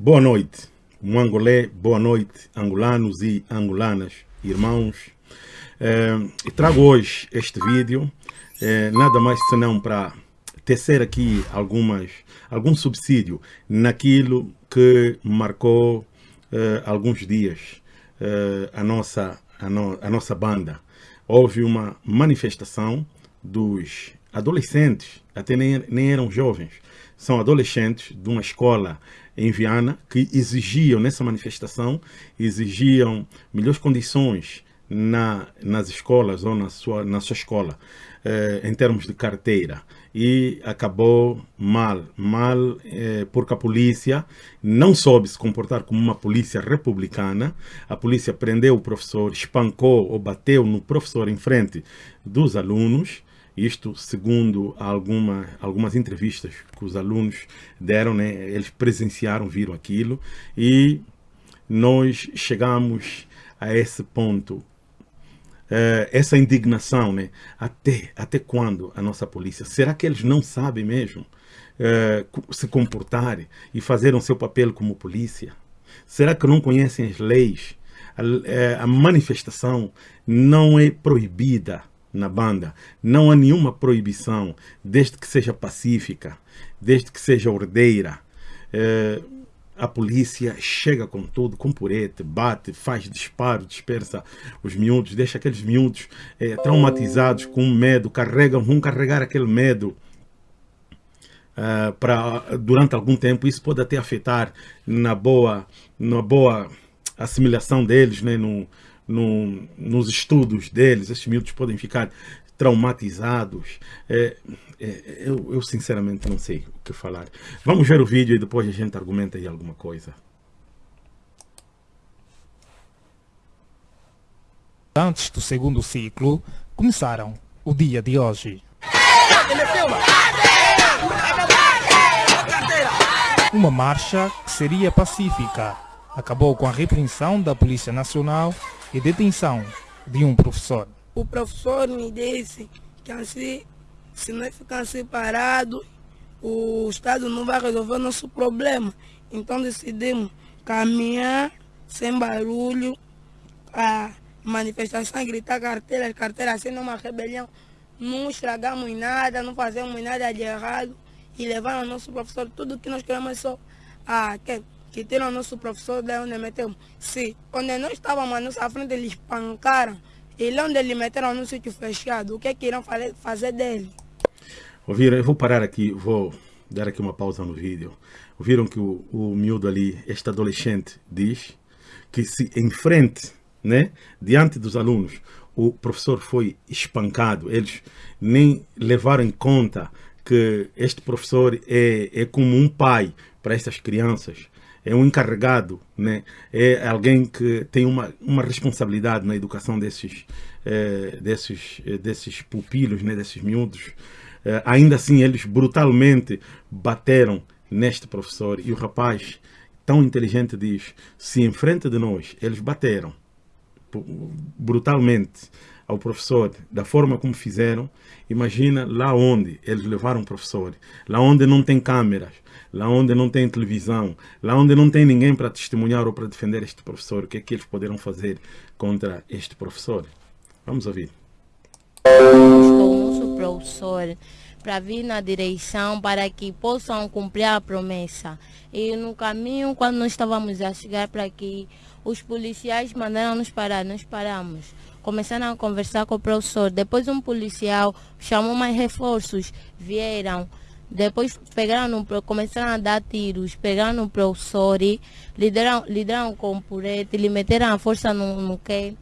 Boa noite, Mangolé, boa noite, angolanos e angolanas, irmãos. É, trago hoje este vídeo, é, nada mais senão para tecer aqui algumas, algum subsídio naquilo que marcou é, alguns dias a, nossa, a, no, a nossa banda. Houve uma manifestação dos adolescentes, até nem, nem eram jovens, são adolescentes de uma escola em Viana que exigiam, nessa manifestação, exigiam melhores condições na, nas escolas ou na sua, na sua escola, eh, em termos de carteira. E acabou mal, mal eh, porque a polícia não soube se comportar como uma polícia republicana. A polícia prendeu o professor, espancou ou bateu no professor em frente dos alunos isto segundo alguma, algumas entrevistas que os alunos deram, né? eles presenciaram, viram aquilo e nós chegamos a esse ponto, uh, essa indignação, né? até, até quando a nossa polícia? Será que eles não sabem mesmo uh, se comportar e fazer o seu papel como polícia? Será que não conhecem as leis? a, eh, a manifestação não é proibida na banda. Não há nenhuma proibição, desde que seja pacífica, desde que seja ordeira. É, a polícia chega com tudo, com purete, bate, faz disparo, dispersa os miúdos, deixa aqueles miúdos é, traumatizados com medo, carregam, vão carregar aquele medo. Uh, para durante algum tempo isso pode até afetar na boa na boa assimilação deles né, no, no, nos estudos deles, esses miúdos podem ficar traumatizados. É, é, eu, eu, sinceramente não sei o que falar. Vamos ver o vídeo e depois a gente argumenta aí alguma coisa. Antes do segundo ciclo, começaram o dia de hoje. Uma marcha que seria pacífica acabou com a repreensão da Polícia Nacional e detenção de um professor. O professor me disse que assim, se nós ficarmos separados, o Estado não vai resolver o nosso problema. Então decidimos caminhar sem barulho, a manifestação, gritar carteiras, carteiras assim numa rebelião. Não estragamos nada, não fazemos nada de errado e levaram ao nosso professor tudo que nós queremos é só a, que, que tiram nosso professor de onde metemos. Se onde nós estávamos à nossa frente, eles pancaram. E lá onde eles meteram no sítio fechado, o que é que irão fazer dele? Ouviram? Eu vou parar aqui, vou dar aqui uma pausa no vídeo. Ouviram que o, o miúdo ali, este adolescente, diz que se em frente, né, diante dos alunos, o professor foi espancado. Eles nem levaram em conta que este professor é, é como um pai para estas crianças é um encarregado, né? é alguém que tem uma, uma responsabilidade na educação desses, é, desses, é, desses pupilos, né? desses miúdos. É, ainda assim, eles brutalmente bateram neste professor e o rapaz, tão inteligente, diz: se em frente de nós eles bateram brutalmente ao professor da forma como fizeram, imagina lá onde eles levaram o professor, lá onde não tem câmeras, lá onde não tem televisão, lá onde não tem ninguém para testemunhar ou para defender este professor, o que é que eles poderão fazer contra este professor? Vamos ouvir. Com o professor para vir na direção para que possam cumprir a promessa. E no caminho, quando nós estávamos a chegar para aqui, os policiais mandaram nos parar, nós paramos. Começaram a conversar com o professor. Depois um policial chamou mais reforços, vieram. Depois pegaram, começaram a dar tiros, pegaram no professor, lideraram, lideraram com o purete, lhe meteram a força no, no que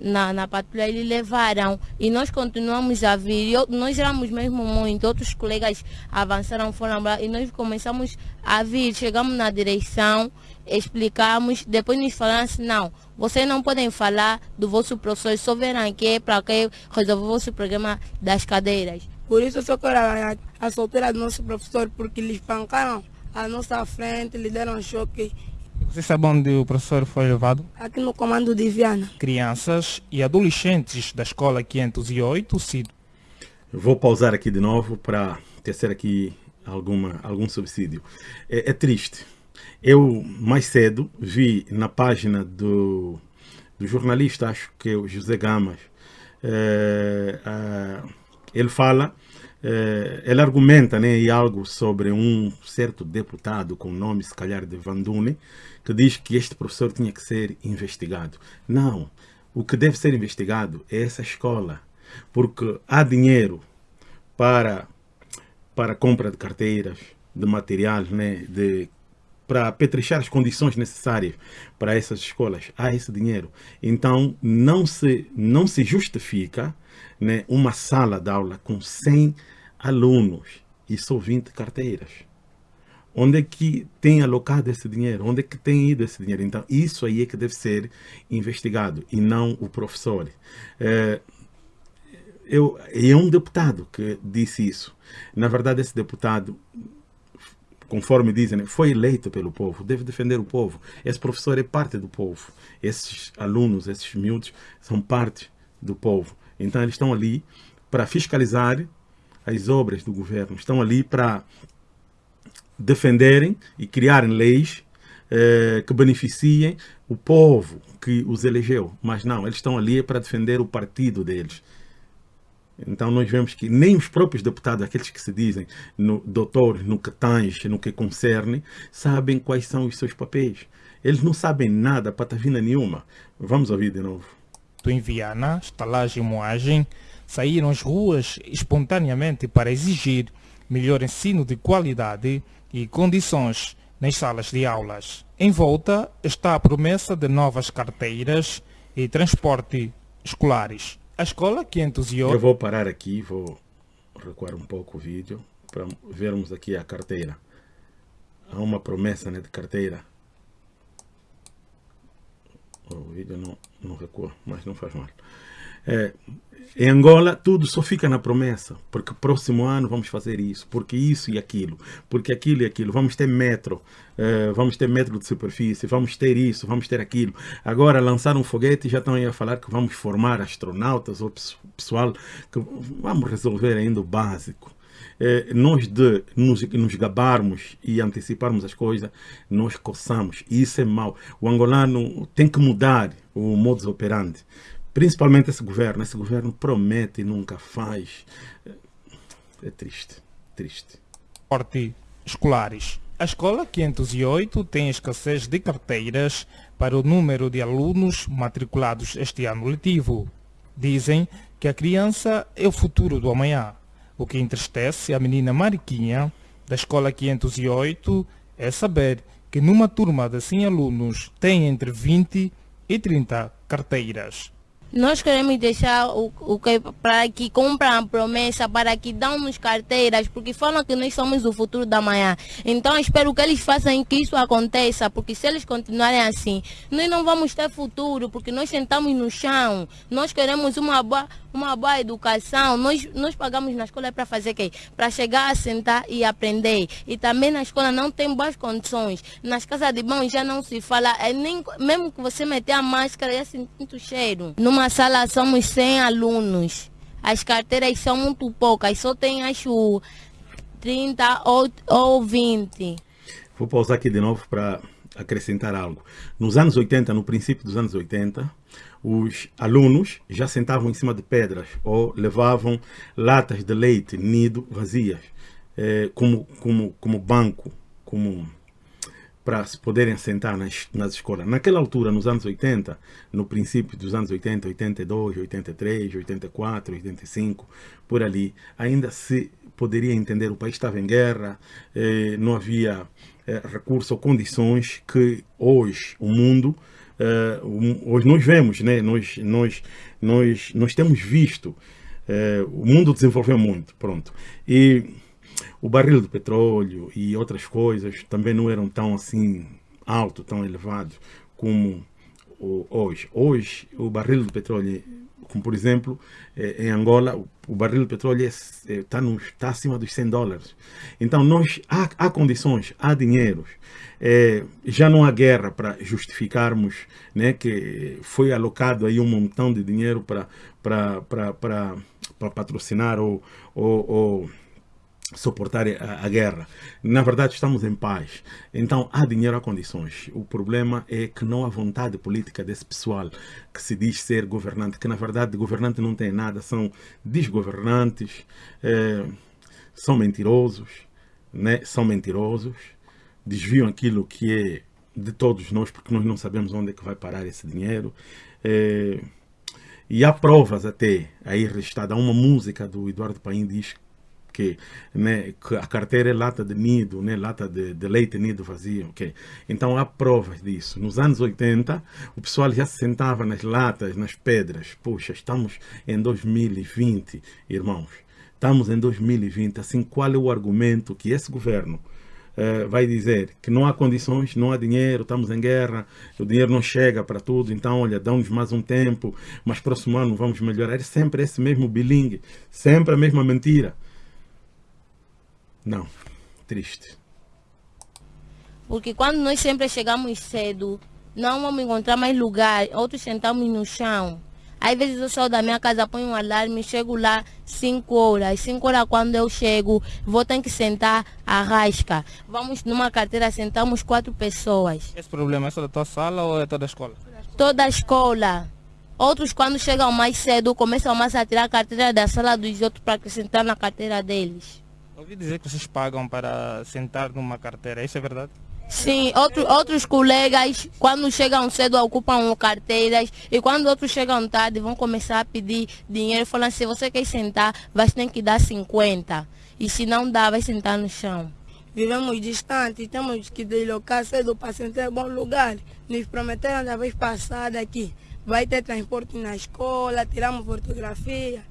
na, na patrulha e levaram. E nós continuamos a vir. Eu, nós éramos mesmo muito. Outros colegas avançaram, foram lá e nós começamos a vir. Chegamos na direção, explicamos, depois nos falaram assim, não, vocês não podem falar do vosso professor, só verão aqui para que resolver o vosso programa das cadeiras. Por isso eu só quero a, a solteira do nosso professor, porque eles pancaram a nossa frente, lhe deram choque. Você sabe onde o professor foi levado? Aqui no comando de Viana. Crianças e adolescentes da escola 508, CID. Vou pausar aqui de novo para tecer aqui alguma, algum subsídio. É, é triste, eu mais cedo vi na página do, do jornalista, acho que é o José Gamas, é, ele fala, é, ele argumenta né, algo sobre um certo deputado com o nome, se calhar, de Vandune, que diz que este professor tinha que ser investigado. Não, o que deve ser investigado é essa escola, porque há dinheiro para, para compra de carteiras, de materiais, né, de para petrechar as condições necessárias para essas escolas, há esse dinheiro. Então, não se, não se justifica né, uma sala de aula com 100 alunos e só 20 carteiras. Onde é que tem alocado esse dinheiro? Onde é que tem ido esse dinheiro? Então, isso aí é que deve ser investigado e não o professor. É, eu, é um deputado que disse isso. Na verdade, esse deputado conforme dizem, foi eleito pelo povo, deve defender o povo. Esse professor é parte do povo. Esses alunos, esses miúdos, são parte do povo. Então, eles estão ali para fiscalizar as obras do governo, estão ali para defenderem e criarem leis eh, que beneficiem o povo que os elegeu. Mas não, eles estão ali para defender o partido deles. Então nós vemos que nem os próprios deputados, aqueles que se dizem no, doutores no que tange, no que concerne, sabem quais são os seus papéis. Eles não sabem nada, patavina nenhuma. Vamos ouvir de novo. Em Viana, estalagem e moagem saíram às ruas espontaneamente para exigir melhor ensino de qualidade e condições nas salas de aulas. Em volta está a promessa de novas carteiras e transporte escolares. A escola que entusiou... Eu vou parar aqui, vou recuar um pouco o vídeo para vermos aqui a carteira. Há uma promessa né, de carteira. O vídeo não, não recua, mas não faz mal. É, em Angola, tudo só fica na promessa, porque próximo ano vamos fazer isso, porque isso e aquilo, porque aquilo e aquilo. Vamos ter metro, uh, vamos ter metro de superfície, vamos ter isso, vamos ter aquilo. Agora lançaram um foguete e já estão aí a falar que vamos formar astronautas ou pessoal, que vamos resolver ainda o básico. Eh, nós de nos, nos, gabarmos e anteciparmos as coisas, nós coçamos. E isso é mau. O angolano tem que mudar o modus operandi. Principalmente esse governo. Esse governo promete e nunca faz. É triste, triste. Porte escolares. A escola 508 tem escassez de carteiras para o número de alunos matriculados este ano letivo. Dizem que a criança é o futuro do amanhã. O que entristece a menina Mariquinha, da escola 508, é saber que numa turma de 100 alunos tem entre 20 e 30 carteiras. Nós queremos deixar o, o que para que compram promessa, para que dão-nos carteiras, porque falam que nós somos o futuro da manhã. Então espero que eles façam que isso aconteça, porque se eles continuarem assim, nós não vamos ter futuro, porque nós sentamos no chão. Nós queremos uma boa, uma boa educação. Nós, nós pagamos na escola para fazer o quê? Para chegar a sentar e aprender. E também na escola não tem boas condições. Nas casas de banho já não se fala, é nem, mesmo que você meter a máscara, já sente muito cheiro. Numa sala somos 100 alunos. As carteiras são muito poucas, só tem acho 30 ou, ou 20. Vou pausar aqui de novo para acrescentar algo. Nos anos 80, no princípio dos anos 80, os alunos já sentavam em cima de pedras ou levavam latas de leite nido vazias eh, como, como, como banco, como para se poderem assentar nas, nas escolas. Naquela altura, nos anos 80, no princípio dos anos 80, 82, 83, 84, 85, por ali, ainda se poderia entender o país estava em guerra, eh, não havia eh, recursos ou condições que hoje o mundo, eh, hoje nós vemos, né? nós, nós, nós, nós temos visto, eh, o mundo desenvolveu muito, pronto. E o barril de petróleo e outras coisas também não eram tão assim alto, tão elevado como hoje. Hoje, o barril de petróleo, como por exemplo, eh, em Angola, o barril de petróleo está é, tá acima dos 100 dólares. Então, nós, há, há condições, há dinheiros. É, já não há guerra para justificarmos né, que foi alocado aí um montão de dinheiro para patrocinar ou, ou, ou suportar a, a, guerra. Na verdade, estamos em paz. Então, há dinheiro, há condições. O problema é que não há vontade política desse pessoal que se diz ser governante, que na verdade governante não tem nada, são desgovernantes, é, são mentirosos, né? são mentirosos, desviam aquilo que é de todos nós, porque nós não sabemos onde é que vai parar esse dinheiro. É, e há provas até aí registradas. Há uma música do Eduardo Paim diz que, né, que a carteira é lata de nido, né, lata de, de leite nido vazio. Okay? Então há provas disso. Nos anos 80, o pessoal já se sentava nas latas, nas pedras. Puxa, estamos em 2020, irmãos. Estamos em 2020. Assim, qual é o argumento que esse governo Uh, vai dizer que não há condições, não há dinheiro, estamos em guerra, o dinheiro não chega para tudo, então olha, dá-nos mais um tempo, mas próximo ano vamos melhorar. É sempre esse mesmo bilingue, sempre a mesma mentira. Não, triste. Porque quando nós sempre chegamos cedo, não vamos encontrar mais lugar, outros sentamos no chão. Às vezes eu saio da minha casa, ponho um alarme, chego lá 5 horas. 5 horas quando eu chego, vou ter que sentar a rasca. Vamos numa carteira, sentamos quatro pessoas. Esse problema é só da tua sala ou é toda a escola? Toda a escola. Outros quando chegam mais cedo, começam mais a tirar a carteira da sala dos outros para acrescentar na carteira deles. Ouvi dizer que vocês pagam para sentar numa carteira, isso é verdade? Sim, outro, outros colegas, quando chegam cedo, ocupam carteiras e quando outros chegam tarde, vão começar a pedir dinheiro, falando se você quer sentar, vai ter que dar 50. E se não dá, vai sentar no chão. Vivemos distantes, temos que deslocar cedo para sentar em bom lugar. Nos prometeram da vez passada que vai ter transporte na escola, tiramos fotografia,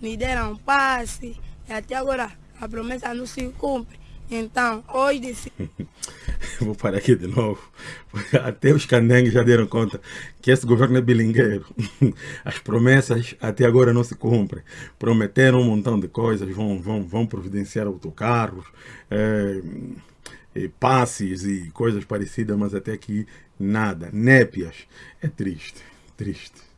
me deram passe, e até agora a promessa não se cumpre. Então, hoje... Vou parar aqui de novo. Até os candengues já deram conta que esse governo é bilingueiro. As promessas até agora não se cumprem. Prometeram um montão de coisas, vão, vão, vão providenciar autocarros, é, e passes e coisas parecidas, mas até aqui nada. Népias. É triste, triste.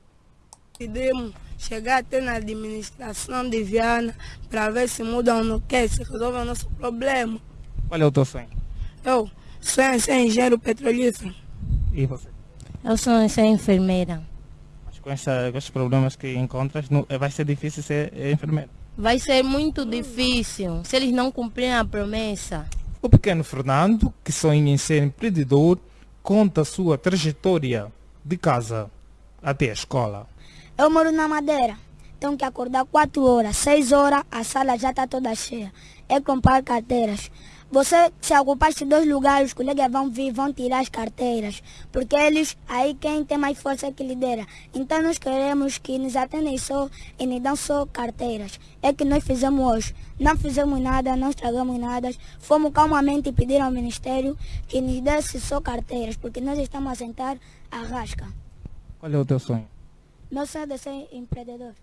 Podemos chegar até na administração de Viana para ver se mudam ou não quer, se resolve o nosso problema. Qual é o teu sonho? Eu sonho em ser engenheiro petrolífero. E você? Eu sonho em ser enfermeira. Mas com, essa, com esses problemas que encontras, não, vai ser difícil ser enfermeira? Vai ser muito difícil se eles não cumprirem a promessa. O pequeno Fernando, que sonha em ser empreendedor, conta a sua trajetória de casa até a escola. Eu moro na Madeira. Tenho que acordar 4 horas, 6 horas, a sala já está toda cheia. É comprar carteiras. Você se ocupar de dois lugares, os colegas vão vir, vão tirar as carteiras. Porque eles, aí quem tem mais força é que lidera. Então nós queremos que nos atendem só e nos dão só carteiras. É que nós fizemos hoje. Não fizemos nada, não estragamos nada. Fomos calmamente pedir ao Ministério que nos desse só carteiras, porque nós estamos a sentar a rasca. Qual é o teu sonho? Meu sonho é ser empreendedor.